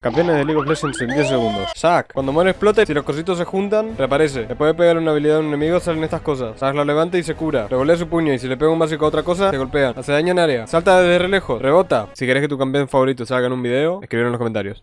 Campeones de League of Legends en 10 segundos. Zack, cuando muere explota si los cositos se juntan, reaparece. Le puede pegar una habilidad a un enemigo, salen estas cosas. Zack lo levanta y se cura. Revolea su puño y si le pega un básico a otra cosa, se golpea. Hace daño en área. Salta desde re lejos. Rebota. Si querés que tu campeón favorito salga en un video, escribir en los comentarios.